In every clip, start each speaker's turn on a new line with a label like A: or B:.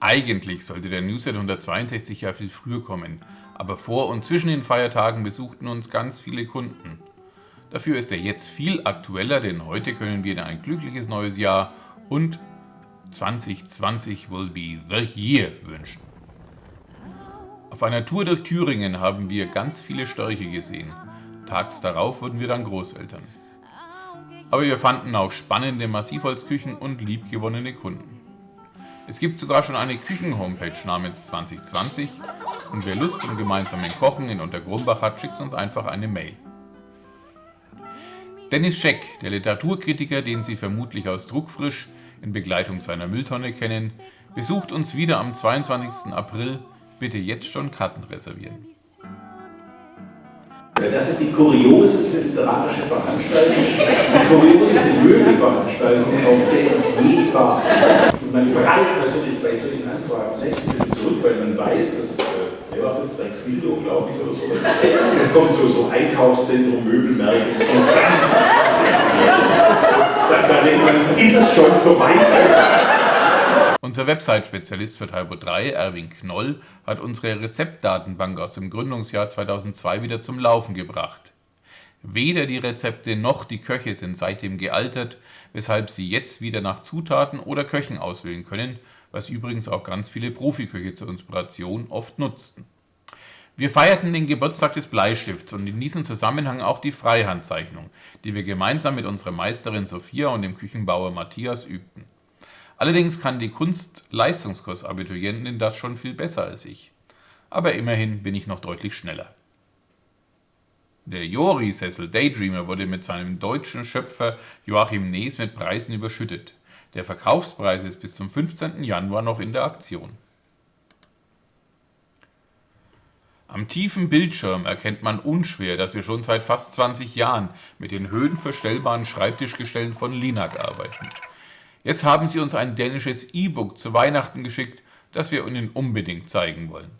A: Eigentlich sollte der Newsletter 162 ja viel früher kommen, aber vor und zwischen den Feiertagen besuchten uns ganz viele Kunden. Dafür ist er jetzt viel aktueller, denn heute können wir Ihnen ein glückliches neues Jahr und 2020 will be the year wünschen. Auf einer Tour durch Thüringen haben wir ganz viele Störche gesehen. Tags darauf wurden wir dann Großeltern. Aber wir fanden auch spannende Massivholzküchen und liebgewonnene Kunden. Es gibt sogar schon eine Küchen-Homepage namens 2020 und wer Lust zum gemeinsamen Kochen in Untergrumbach hat, schickt uns einfach eine Mail. Dennis Scheck, der Literaturkritiker, den Sie vermutlich aus Druckfrisch in Begleitung seiner Mülltonne kennen, besucht uns wieder am 22. April. Bitte jetzt schon Karten reservieren.
B: Das ist die kurioseste literarische Veranstaltung, die kurioseste Möbelveranstaltung, auf der ich je war. Man prallt natürlich bei solchen Anfragen selbst ein bisschen zurück, weil man weiß, dass, äh, war es jetzt, Rex Gildo, glaube ich, oder sowas. Es kommt so, so Einkaufszentrum, Möbelmärkte, es kommt. Das, da, da denkt man, ist es schon so weit?
A: Unser Website-Spezialist für Typo 3, Erwin Knoll, hat unsere Rezeptdatenbank aus dem Gründungsjahr 2002 wieder zum Laufen gebracht. Weder die Rezepte noch die Köche sind seitdem gealtert, weshalb Sie jetzt wieder nach Zutaten oder Köchen auswählen können, was übrigens auch ganz viele Profiköche zur Inspiration oft nutzten. Wir feierten den Geburtstag des Bleistifts und in diesem Zusammenhang auch die Freihandzeichnung, die wir gemeinsam mit unserer Meisterin Sophia und dem Küchenbauer Matthias übten. Allerdings kann die Kunst-Leistungskurs-Abiturientin das schon viel besser als ich. Aber immerhin bin ich noch deutlich schneller. Der Jori-Sessel Daydreamer wurde mit seinem deutschen Schöpfer Joachim Nees mit Preisen überschüttet. Der Verkaufspreis ist bis zum 15. Januar noch in der Aktion. Am tiefen Bildschirm erkennt man unschwer, dass wir schon seit fast 20 Jahren mit den höhenverstellbaren Schreibtischgestellen von Linak arbeiten. Jetzt haben sie uns ein dänisches E-Book zu Weihnachten geschickt, das wir Ihnen unbedingt zeigen wollen.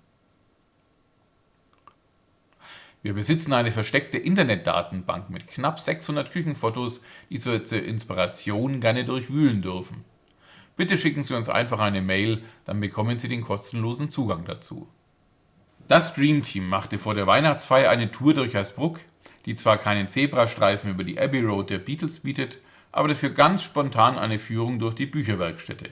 A: Wir besitzen eine versteckte Internetdatenbank mit knapp 600 Küchenfotos, die Sie zur Inspiration gerne durchwühlen dürfen. Bitte schicken Sie uns einfach eine Mail, dann bekommen Sie den kostenlosen Zugang dazu. Das Dream Team machte vor der Weihnachtsfeier eine Tour durch Hersbruck, die zwar keinen Zebrastreifen über die Abbey Road der Beatles bietet, aber dafür ganz spontan eine Führung durch die Bücherwerkstätte.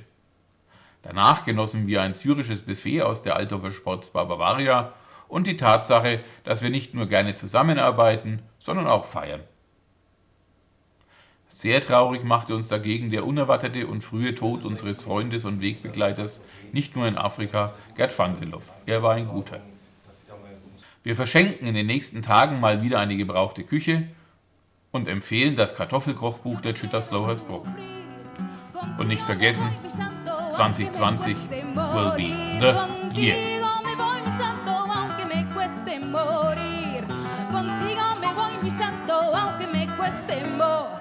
A: Danach genossen wir ein syrisches Buffet aus der Althofer Sportsbar Bavaria und die Tatsache, dass wir nicht nur gerne zusammenarbeiten, sondern auch feiern. Sehr traurig machte uns dagegen der unerwartete und frühe Tod unseres Freundes und Wegbegleiters, nicht nur in Afrika, Gerd Fanselow. Er war ein guter. Wir verschenken in den nächsten Tagen mal wieder eine gebrauchte Küche und empfehlen das Kartoffelkochbuch der Chitterslow Hersbruck. Und nicht vergessen, 2020 will be the year.
C: pues more.